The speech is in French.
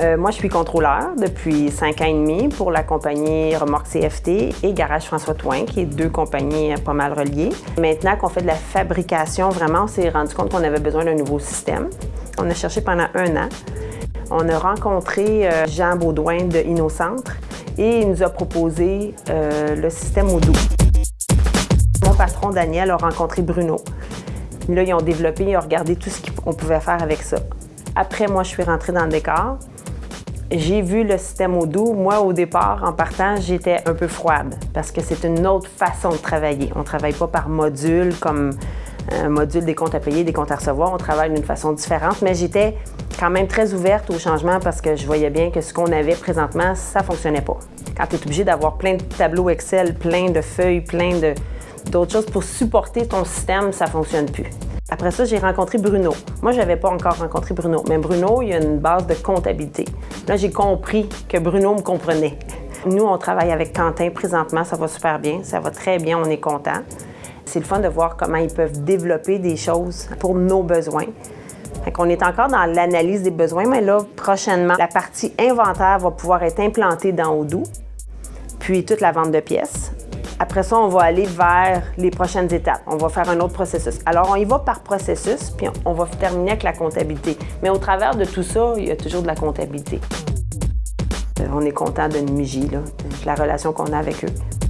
Euh, moi, je suis contrôleur depuis cinq ans et demi pour la compagnie Remorque CFT et Garage François Touin, qui est deux compagnies pas mal reliées. Maintenant qu'on fait de la fabrication, vraiment, on s'est rendu compte qu'on avait besoin d'un nouveau système. On a cherché pendant un an. On a rencontré euh, Jean Baudouin de InnoCentre et il nous a proposé euh, le système Odoo. Mon patron Daniel a rencontré Bruno. Là, ils ont développé, ils ont regardé tout ce qu'on pouvait faire avec ça. Après, moi, je suis rentrée dans le décor. J'ai vu le système Odoo. Moi, au départ, en partant, j'étais un peu froide parce que c'est une autre façon de travailler. On ne travaille pas par module comme un module des comptes à payer, des comptes à recevoir. On travaille d'une façon différente, mais j'étais quand même très ouverte au changement parce que je voyais bien que ce qu'on avait présentement, ça ne fonctionnait pas. Quand tu es obligé d'avoir plein de tableaux Excel, plein de feuilles, plein d'autres choses pour supporter ton système, ça ne fonctionne plus. Après ça, j'ai rencontré Bruno. Moi, je n'avais pas encore rencontré Bruno, mais Bruno, il a une base de comptabilité. Là, j'ai compris que Bruno me comprenait. Nous, on travaille avec Quentin présentement, ça va super bien, ça va très bien, on est content. C'est le fun de voir comment ils peuvent développer des choses pour nos besoins. On est encore dans l'analyse des besoins, mais là, prochainement, la partie inventaire va pouvoir être implantée dans Odoo, puis toute la vente de pièces. Après ça, on va aller vers les prochaines étapes. On va faire un autre processus. Alors, on y va par processus, puis on va terminer avec la comptabilité. Mais au travers de tout ça, il y a toujours de la comptabilité. Euh, on est content de Niji, de la relation qu'on a avec eux.